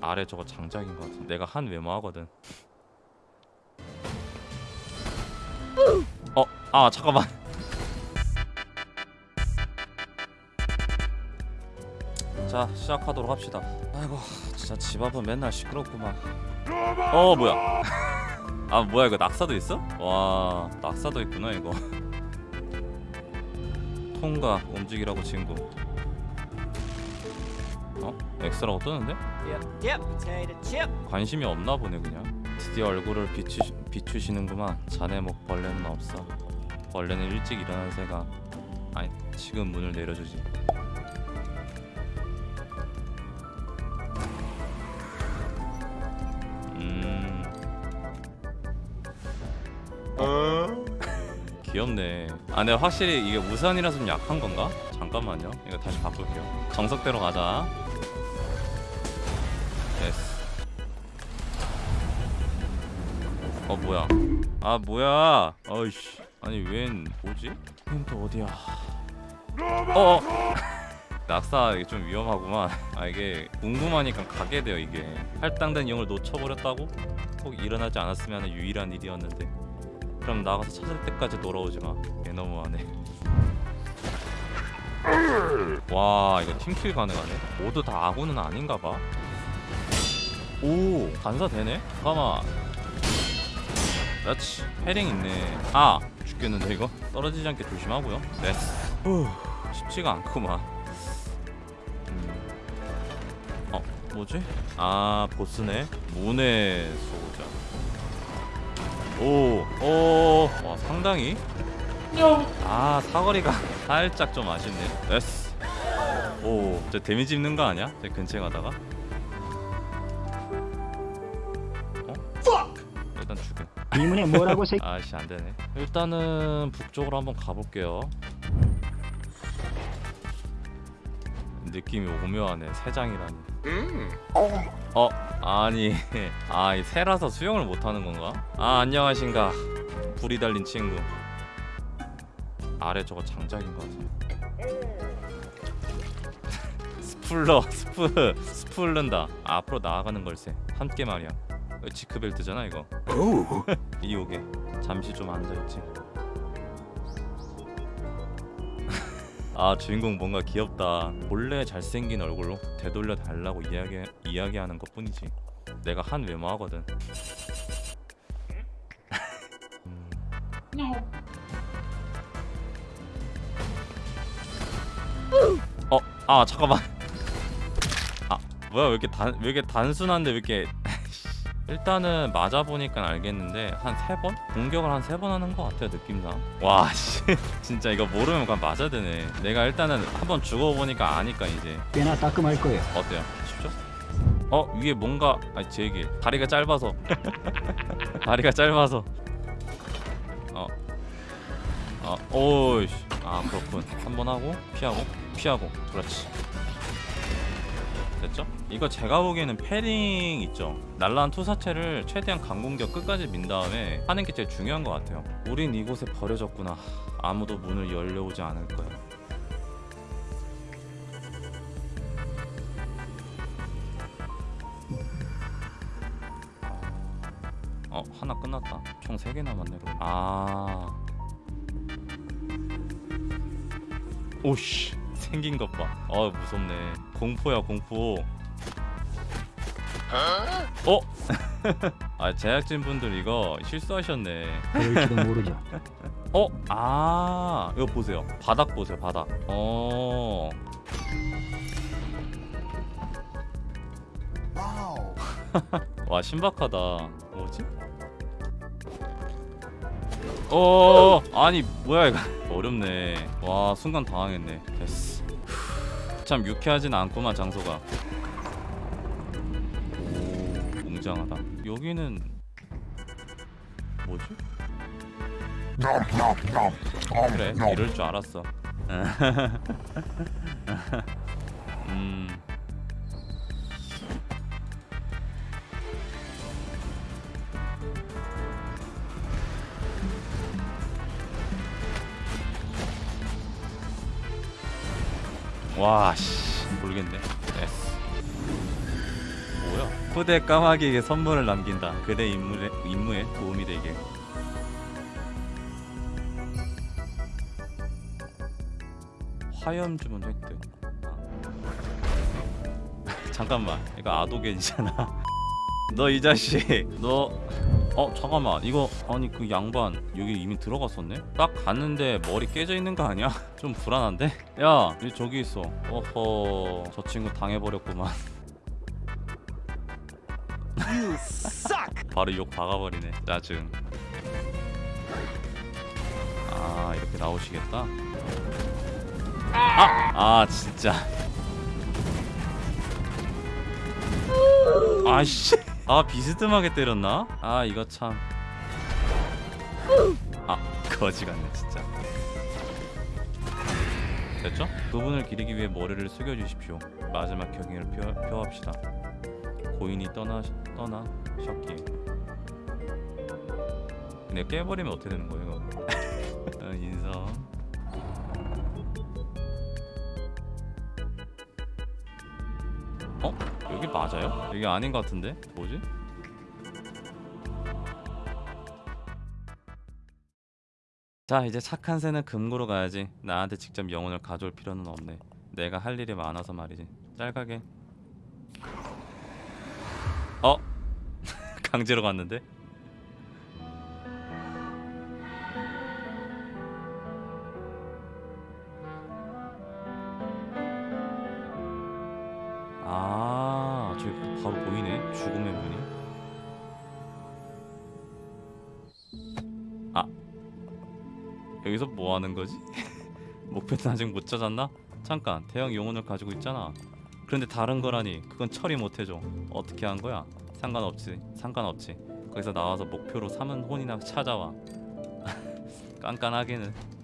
아래 저거 장작인 것 같은 내가 한 외모 하거든. 어? 아 잠깐만. 자 시작하도록 합시다. 아이고 진짜 집 앞은 맨날 시끄럽구만. 어 뭐야? 아 뭐야 이거 낙사도 있어? 와 낙사도 있구나 이거. 통과 움직이라고 친구 어? X라고 뜨는데? 관심이 없나 보네 그냥. 드디어 얼굴을 비추, 비추시는구만. 자네 목 벌레는 없어. 벌레는 일찍 일어난 새가. 아니 지금 문을 내려주지. 음. 귀엽네. 아 근데 확실히 이게 우산이라서 좀 약한 건가? 잠깐만요. 이거 다시 바꿀게요. 정석대로 가자 어 뭐야? 아 뭐야? 어이씨. 아니 웬 뭐지? 또 어디야? 어 낙사 이게 좀 위험하구만. 아 이게 궁금하니까 가게 돼요 이게. 할당된 영을 놓쳐버렸다고? 꼭 일어나지 않았으면 유일한 일이었는데. 그럼 나가서 찾을 때까지 돌아오지 마얘 너무하네. 와 이거 팀킬 가능하네. 모두 다 아군은 아닌가 봐오 간사 되네? 잠깐만 그렇지. 패링 있네. 아 죽겠는데 이거? 떨어지지 않게 조심하고요. 후 쉽지가 않구만. 음. 어 뭐지? 아 보스네. 문의 소자. 오오와 상당히? 아 사거리가 살짝 좀 아쉽네. 됐어. 오저 데미지 입는 거 아니야? 제 근처에 가다가? 어? 일단 죽여 이문에 뭐라고 새 아씨 안되네. 일단은 북쪽으로 한번 가볼게요. 느낌이 오묘하네 새장이라니. 어 아니 아이 새라서 수영을 못하는 건가? 아 안녕하신가. 불이 달린 친구. 아래 저거 장작인 것 같아. 스플러 스프 스플른다. 앞으로 나아가는 걸세. 함께 말이야 지크벨트잖아 이거. 이오게. 잠시 좀 앉아있지. 아 주인공 뭔가 귀엽다. 본래 잘생긴 얼굴로 되돌려 달라고 이야기 이야기하는 것 뿐이지. 내가 한 외모 하거든. 음. 어, 아 잠깐만. 아 뭐야 왜 이렇게 단 왜 이렇게 단순한데 왜 이렇게 일단은 맞아 보니까 알겠는데 한 세번 공격을 한 세 번 하는 것 같아요 느낌상. 와 씨, 진짜 이거 모르면 그냥 맞아야 되네. 내가 일단은 한번 죽어 보니까 아니까 이제 꽤나 따끔할 거예요. 어때요? 쉽죠? 어 위에 뭔가 아니 제 얘기 다리가 짧아서 다리가 짧아서 어. 어, 오이씨. 아, 그렇군. 한 번 하고 피하고 피하고. 그렇지. 됐죠? 이거 제가 보기에는 패링 있죠. 날라한 투사체를 최대한 강공격 끝까지 민 다음에 하는 게 제일 중요한 것 같아요. 우린 이곳에 버려졌구나. 아무도 문을 열려오지 않을 거야. 어 하나 끝났다 총 3개 남았네 그럼. 아 오씨 생긴 것봐어 무섭네. 공포야 공포. 어? 아 제작진 분들 이거 실수하셨네. 그럴지도 모르죠. 어? 아 이거 보세요. 바닥 보세요 바닥. 어. 와 신박하다. 뭐지? 어 아니 뭐야 이거? 어렵네. 와 순간 당황했네. 됐어. 후, 참 유쾌하진 않구만 장소가. 오 웅장하다. 여기는 뭐지? 그래 이럴 줄 알았어. 음 와씨 모르겠네 됐어 뭐야 후대 까마귀에게 선물을 남긴다. 그대 임무에, 임무에 도움이 되게. 화염 주문 획득. 아. 잠깐만, 이거 아도겐이잖아. 너 이 자식, 너. 어 잠깐만. 이거 아니 그 양반 여기 이미 들어갔었네? 딱 갔는데 머리 깨져 있는 거 아니야? 좀 불안한데? 야 여기 저기 있어. 어허 저 친구 당해버렸구만. You suck. 바로 욕 박아버리네 짜증. 아 이렇게 나오시겠다? 아! 아 진짜. 아씨 아 비스듬하게 때렸나? 아 이거 참 아 거지 같네 진짜 됐죠? 그분을 기리기 위해 머리를 숙여주십시오 마지막 경의를 표, 표합시다 고인이 떠나 떠나 셨기에 근데 깨버리면 어떻게 되는 거예요? 인성 맞아요? 여기 아닌 것 같은데? 뭐지? 자 이제 착한 새는 금고로 가야지 나한테 직접 영혼을 가져올 필요는 없네 내가 할 일이 많아서 말이지 짤가게 어? 강제로 갔는데? 아 저기 바로 보이네 죽음의 문이 아 여기서 뭐 하는 거지? 목표는 아직 못 찾았나? 잠깐 대형 용혼을 가지고 있잖아 그런데 다른 거라니 그건 처리 못 해줘 어떻게 한 거야? 상관없지 상관없지 거기서 나와서 목표로 삼은 혼이나 찾아와 깐깐하게는